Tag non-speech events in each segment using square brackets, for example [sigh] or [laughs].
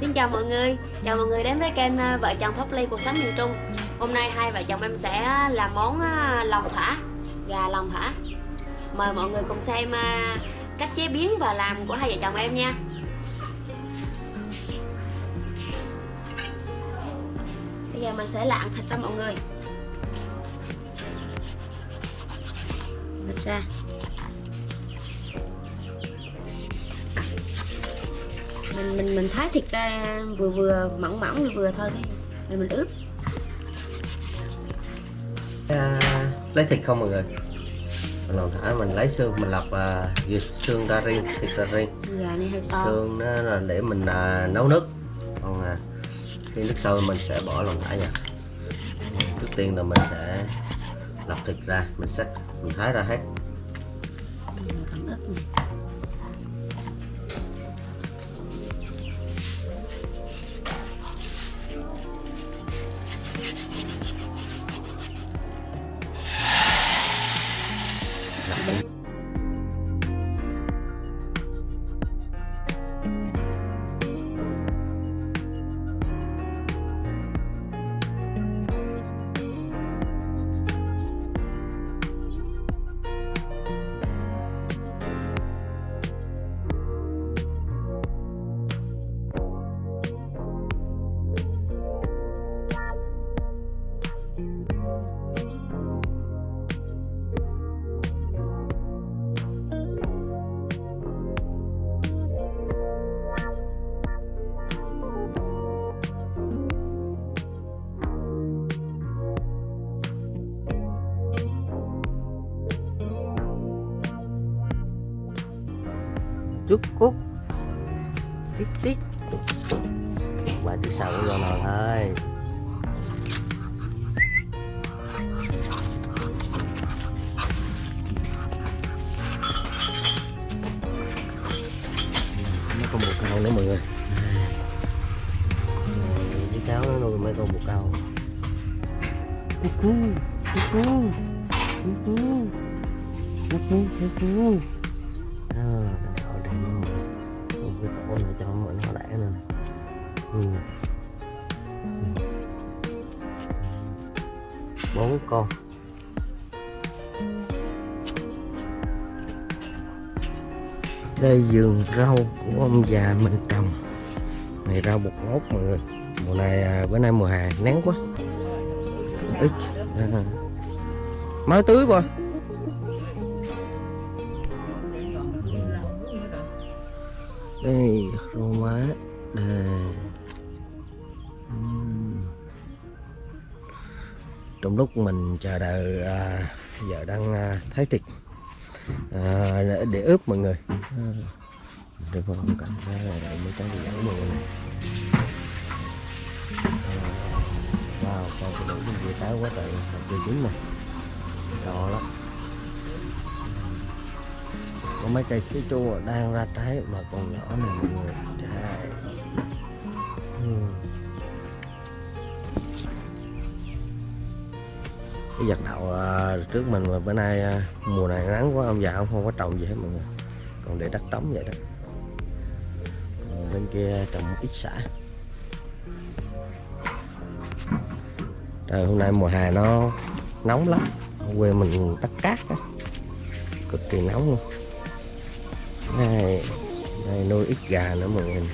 Xin chào mọi người, chào mọi người đến với kênh à, Vợ chồng Pháp Ly Cuộc sống miền Trung. Hôm nay hai vợ chồng em sẽ làm món à, lòng thả, gà lòng thả. Mời mọi người cùng xem à, cách chế biến và làm của hai vợ chồng em nha. Bây giờ mình sẽ lạng thịt ra mọi người. Thịt ra. Mình mình mình thái thịt ra vừa vừa mỏng mỏng vừa vừa thôi thôi mình mình ướp. À, lấy thịt không mọi người? Còn lòng thả mình lấy xương mình lọc à, vừa xương ra riêng thịt ra riêng. To. Xương nó là để mình à, nấu nước. Còn à, khi nước sôi mình sẽ bỏ lòng thả vào trước tiên là mình sẽ lọc thịt ra mình xách mình thái ra hết. Còn Nothing. Chút cút. Tít tít. Bà chỉ sau của nó thôi. Mấy con bồ câu nữa mọi người. Với cháu nó nuôi mấy con bồ câu. Cu cu cu cu cu cu cu cu cu cu. Một cái tổ này cho mọi nó đẻ nè ừ. bốn con. Đây vườn rau của ông già mình trồng này, rau bột ngốt mọi người. Mùa này à, bữa nay mùa hè, nắng quá. Ít. À. mới tưới rồi đây rau má đây trong lúc mình chờ đợi à, giờ đang à, thái thịt à, để, để ướp mọi người. À, có con cảnh ra là mới cho dẫn mọi người này. Wow con cái đủ cái gì táo quá trời chưa chín này. To lắm có mấy cây sữa chua đang ra trái mà còn nhỏ này mọi người. Trái ừ. cái giặt đậu à, trước mình mà bữa nay à, mùa này nắng quá ông già ông không có trồng gì hết mọi người. Còn để đất trống vậy đó. Còn bên kia trồng ít xả Trời, hôm nay mùa hè nó nóng lắm. Ở quê mình đất cát á. Cực kỳ nóng luôn đây, đây nuôi ít gà nữa mọi người.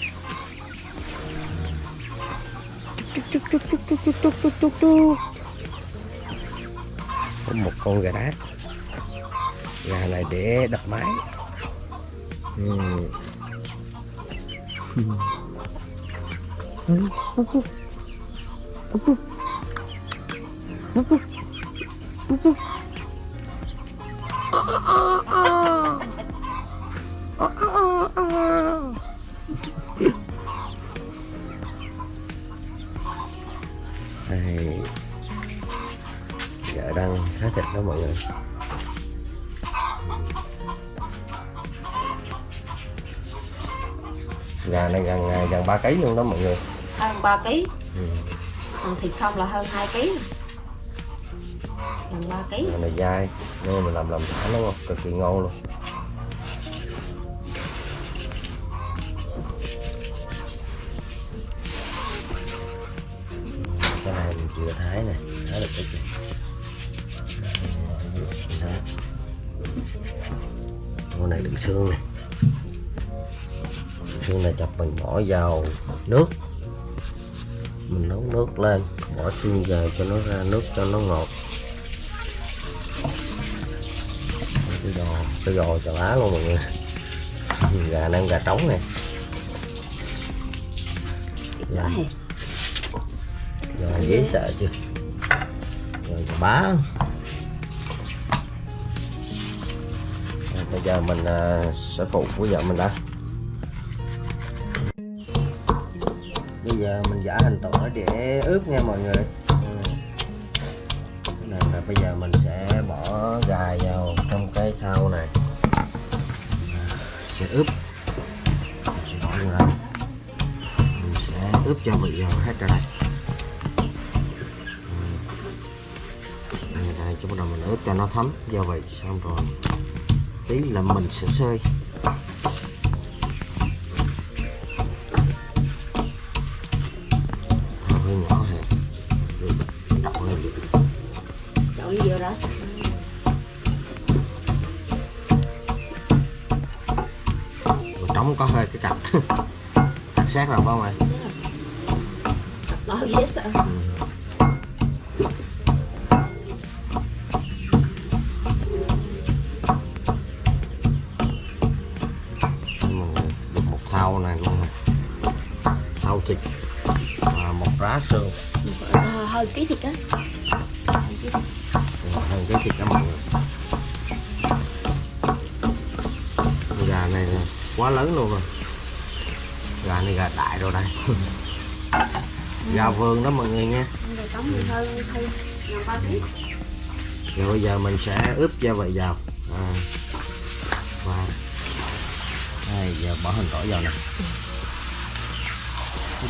Có một con gà đá gà này để đập máy. Ừ đây giờ đang thái thịt đó mọi người. Gà này gần gần ba ký luôn đó mọi người. Hơn 3 kg ừ. còn thịt không là hơn 2 kg gần 3 kg này dai nên mình làm làm thả nó cực kỳ ngon luôn thái nè thái được cái gì? Con này đựng xương nè xương này chọc mình bỏ vào nước. Mình nấu nước lên bỏ xương vào cho nó ra nước cho nó ngọt. Cái giò cái giò chà lá luôn mọi người. Gà này gà trống hề. giò dễ sợ chưa? Rồi chà bá. Rồi, bây giờ mình ờ, uh, sẽ phụ của vợ mình đã. Bây giờ mình giả hành tỏi để ướp nha mọi người. Nên này là bây giờ mình sẽ bỏ gà vào trong cái thau này. Sẽ ướp. Mình sẽ bỏ vô đây. Mình sẽ ướp cho vị vào hết ra đây. Chúng bắt đầu mình ướp cho nó thấm. Gia vị xong rồi. Tí là mình sẽ xơi hơi nhỏ hẹp đậu lên. Được Đậu đi vô đó. Còn trống có hơi cái cặp. [laughs] Cặp sát vào không ơi Đậu dễ sợ. Nhưng rá xương Ờ, hơi ký thịt á. Ký thịt. hơn cái thịt đó mọi người gà này quá lớn luôn rồi gà này gà đại rồi đây [laughs] gà vườn đó mọi người nha ký. rồi bây giờ mình sẽ ướp gia vị vào à. và đây giờ bỏ hành tỏi vào nè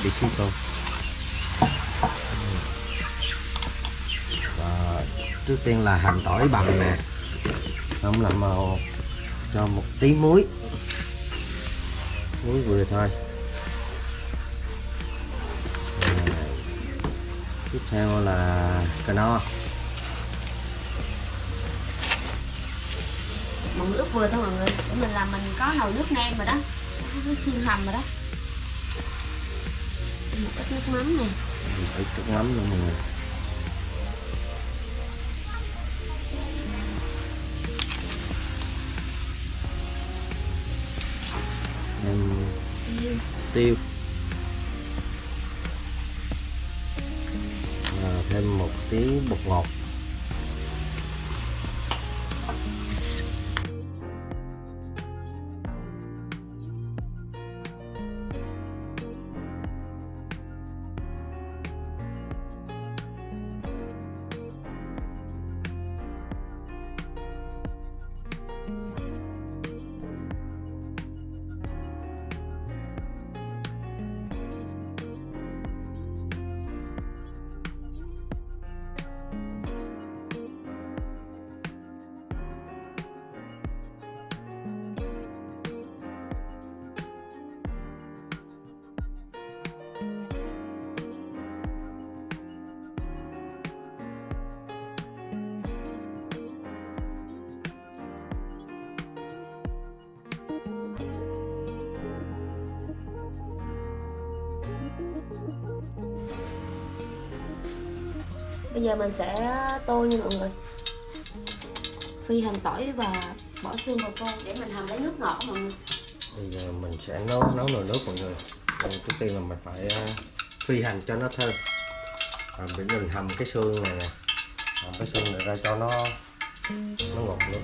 bị xí con trước tiên là hành tỏi bằng nè không làm màu cho một tí muối muối vừa thôi Rồi. tiếp theo là cà no Mọi người ướp vừa thôi mọi người. Để mình làm mình có nồi nước nem rồi đó. Có xiên hầm rồi đó. Một ít nước mắm này. phải chút mắm luôn mọi người Tiêu. à, thêm một tí bột ngọt Bây giờ mình sẽ tô nha mọi người. Phi hành tỏi và bỏ xương vào tô để mình hầm lấy nước ngọt mọi người. bây giờ mình sẽ nấu nấu nồi nước mọi người Rồi trước tiên là mình phải à, phi hành cho nó thơm à, rồi mình mình hầm cái xương này nè hầm cái xương này ra cho nó nó ngọt nước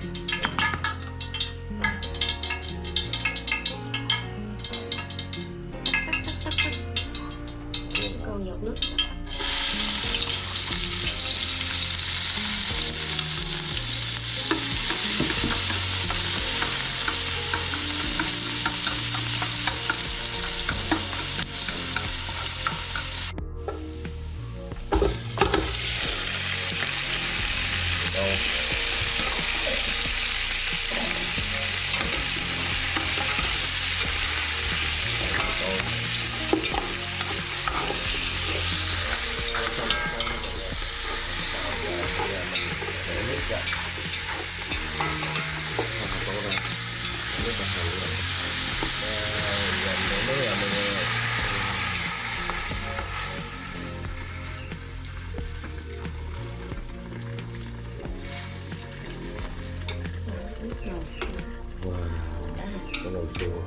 Rồi.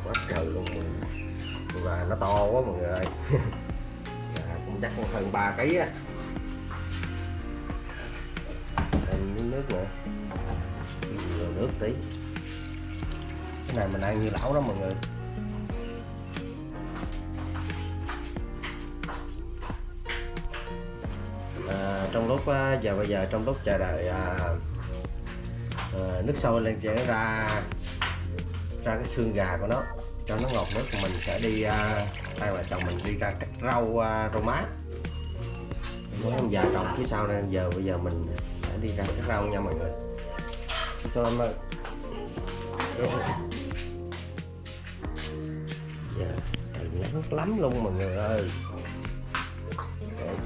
Quá trừ luôn và nó to quá mọi người ơi. À, [laughs] cũng chắc cũng hơn 3 kg á. Thêm miếng nước nữa. Nhiều nước tí. Cái này mình ăn như lão đó mọi người. À, trong lúc à, giờ bây giờ trong lúc chờ đợi à, à, nước sôi lên chảy ra ra cái xương gà của nó cho nó ngọt nước mình sẽ đi à, tay vợ chồng mình đi ra cắt rau à, rau má. Mới ông già trồng phía sau nên giờ bây giờ mình sẽ đi ra cắt rau nha mọi người. Cho em ơi. Giờ trời nắng lắm luôn mọi người ơi. Đấy.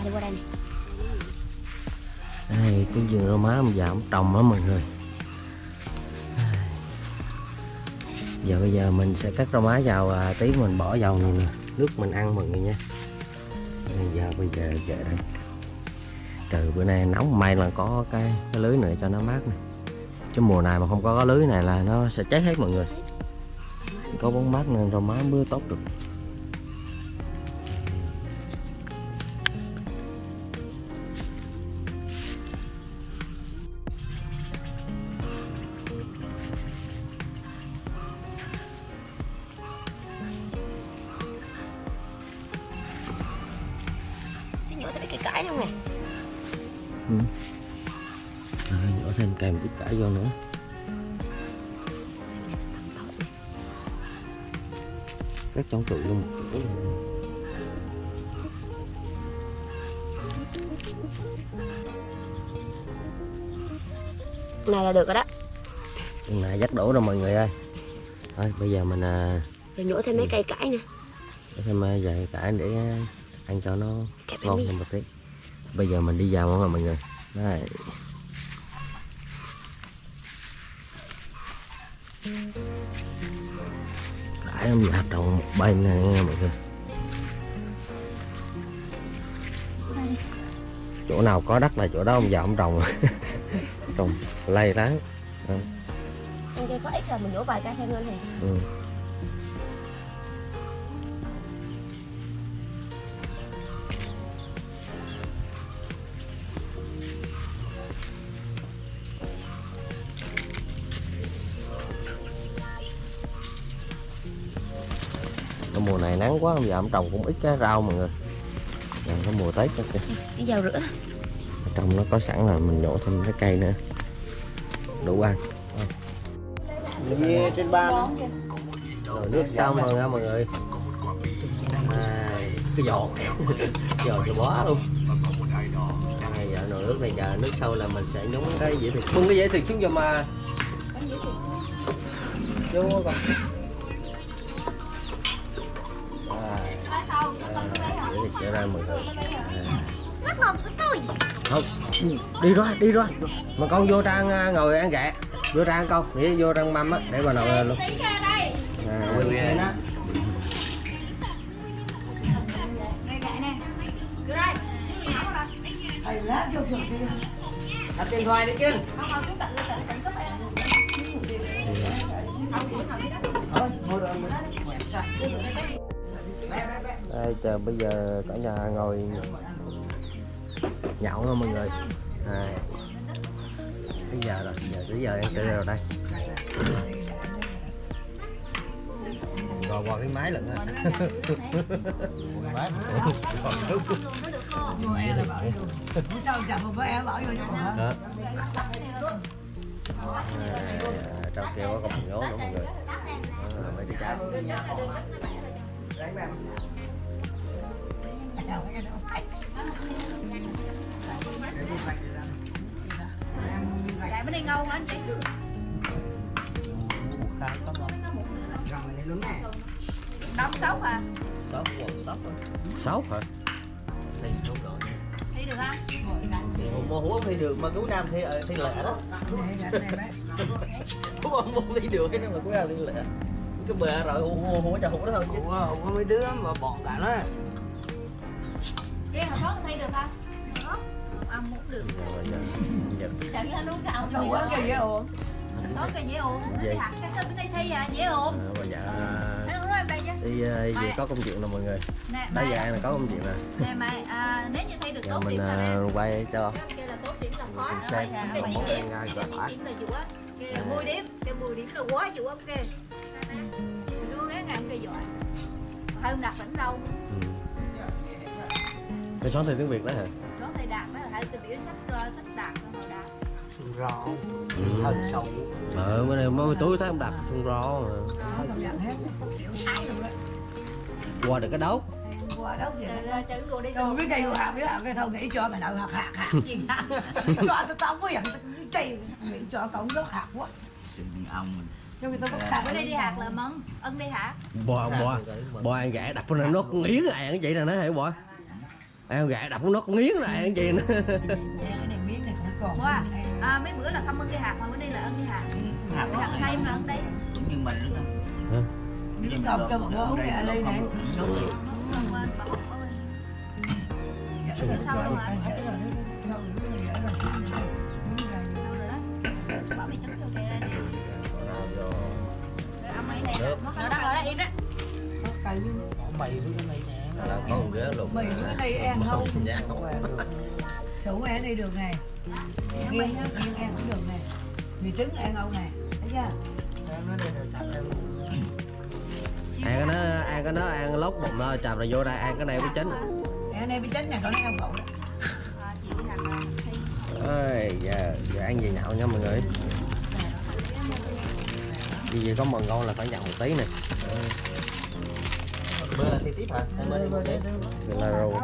À đi qua đây này đây cái vườn rau má ông già ông trồng đó mọi người? Giờ bây giờ mình sẽ cắt rau má vào à, tí mình bỏ vào này nè nước mình ăn mọi người nha. Bây giờ bây giờ giờ đây. Trời bữa nay nóng may là có cái, cái lưới này cho nó mát này. chứ mùa này mà không có cái lưới này là nó sẽ cháy hết mọi người. Có bóng mát nên rau má mới tốt được. Cải không nè Rồi, nhỏ thêm kèm chút cải vô nữa. Cắt chống trụ luôn một chỗ Này. Là được rồi đó. Chừng này dắt đổ rồi mọi người ơi. Thôi bây giờ mình à, Rồi nữa thêm mấy cây cải nè. Để thêm à, vài cải để à, ăn cho nó Kẹp ngon hơn một tí. Bây giờ mình đi vào không ạ mọi người. Đây. Cải ông già trồng một bên này nha mọi người. Chỗ nào có đất là chỗ đó ông già ông trồng. [laughs] Trồng lây láng Ăn cây có ít rồi mình đổ vài cây thêm thì. Ừ. mùa này nắng quá giờ ông trồng cũng ít cái rau mọi người. Rồi có mùa tết đó kìa Cái dầu rửa. ở trong nó có sẵn là mình nhổ thêm cái cây nữa. Đủ ăn. Như trên ban rồi nước xong rồi nha mọi người. À, cái giọt giọt cho bó luôn. À, giờ nồi nước này chờ nước sâu là mình sẽ nhúng cái dĩa thịt. Bưng cái dĩa thịt xuống giùm mà vô con ra không đi ra đi ra mà con vô trang à, ngồi ăn gẹ vô trang con nghĩ vô trang mâm á để bà nội lên luôn. À, quên đó Đặt điện thoại đi chứ. Đây chờ bây giờ cả nhà ngồi nhậu thôi mọi người. À, bây giờ rồi giờ tới giờ em trở rồi đây. Rồi qua cái máy lận à máy Sao chẳng một em bảo vô cho hả? trong kia có con nhố nữa mọi người. Ờ, mấy đứa cháu. Tại bên đây. Ngâu hả anh chị? Đông sốc à? sáu hả? Thấy được không? Mùa húa thì được mà cứu nam thì thi lẻ đó. Đúng không? Không đi được cái này mà cũng là liên lệ Cái bè rồi hú hú hú cho hú đó thôi chứ. Ủa ủa mấy đứa mà bọn cả nó Kia mà khó thấy được không? Được. Ăn muốn được. Chẳng là luôn quá cái gì ủa Có cái dễ ổn. Gì? Cái cái bên đây thi à, dễ ổn. Bà dạ không đi ờ, về có công chuyện nè mọi người Nè, dạ này có công chuyện nè nè mày, à, nếu như thi được Giờ tốt mình điểm là ờ, quay cho Cái kia là tốt điểm là khó. Cái điểm điểm, ăn ngon cái điểm điểm là dũa. Cái là 10 điểm, cái 10 điểm là quá dũa ok. Luôn cái ngàn cái giỏi. Hai ông đặt vẫn đâu. Ừ. Cái xóa thì tiếng Việt đó hả? Có thầy đạt đó là hai từ biểu sách ờ, sách đạt đó hồi đạt. rò. Ừ. hơi sâu Ờ, bữa nay mới túi thấy ông đặt thun ro mà. nó còn dặn hết triệu thái luôn đấy qua được cái đốt. Qua đâu gì? Tôi biết cây hạt biết cái thâu nghĩ cho mày nào hạt hạt hạt gì hạt [laughs] cho tao tao với hạt cây nghĩ cho cậu rất hạt quá. Ông cho người ta bắt hạt Bữa nay đi hạt là mừng, ân đi hạt. bò bò bò ăn gãi đập nó nó lại ăn vậy nè nó hả bò ăn gãi đập nó con nghiến lại ăn nữa cái này [laughs] miếng này cũng còn Wow. À, mấy bữa là không ân đi hạt mà bữa nay là ân đi hạt. hạt Bữa hạt thêm là ân đây. cũng như mình nữa miếng cầm cho một ống này lên này Ân quên, bà học ở bên. Ở sau rồi đó? Bảo mày chấm cho kìa đây nè. Rồi ông ấy này. Nó đó rồi đó, im đó. mày với cái này nè có một ghế lục mày với cái này ăn không dạ không? sủ ăn đây được này Em nghiêng mày ha. nghiêng ăn cũng được này mì trứng ăn đâu này thấy chưa? Ăn cái nó ăn cái nó ăn lóc bụng nó chạm rồi vô đây ăn cái này với chánh ăn này bên trứng này còn ăn phụ À, là ơi giờ giờ ăn gì nhậu nha mọi người? Đi về có mần ngon là phải nhậu một tí nè bữa là thi tiếp hả? Bữa thi bữa tiếp. Là rồi.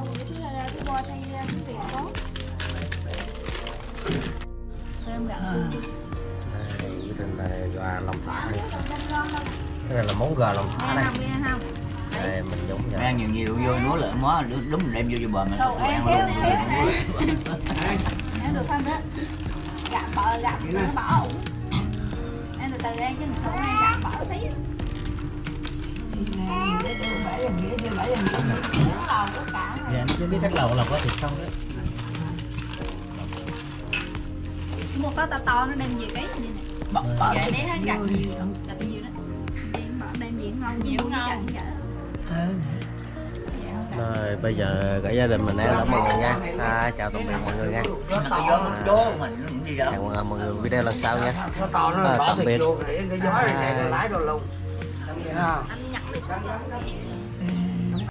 Em gặp đây trên này gà lòng thả đây cái này là món gà lòng thả đây. Đây mình giống vậy ăn nhiều nhiều vô núa lợn mó đúng đúng đem vô cho bờ mình ăn luôn. Em được không đó? Gặm bờ, gặm nó bỏ Em từ từ đây chứ không em dạ nó chứ biết thắt lầu là có thịt không đấy Mua có to to nó đem về cái gì nè? Bỏ bỏ Vậy đấy hết gặm Người- Đập nhiều đó Đem bỏ đem diễn ngon nhiều ngon. Ừ. rồi bây giờ cả gia đình mình ăn lắm mọi người nha. À, chào tạm biệt mọi người nha. Đâu hẹn mọi người video lần sau nha. Nó to nó À, bỏ tạm biệt. này À. 香香香。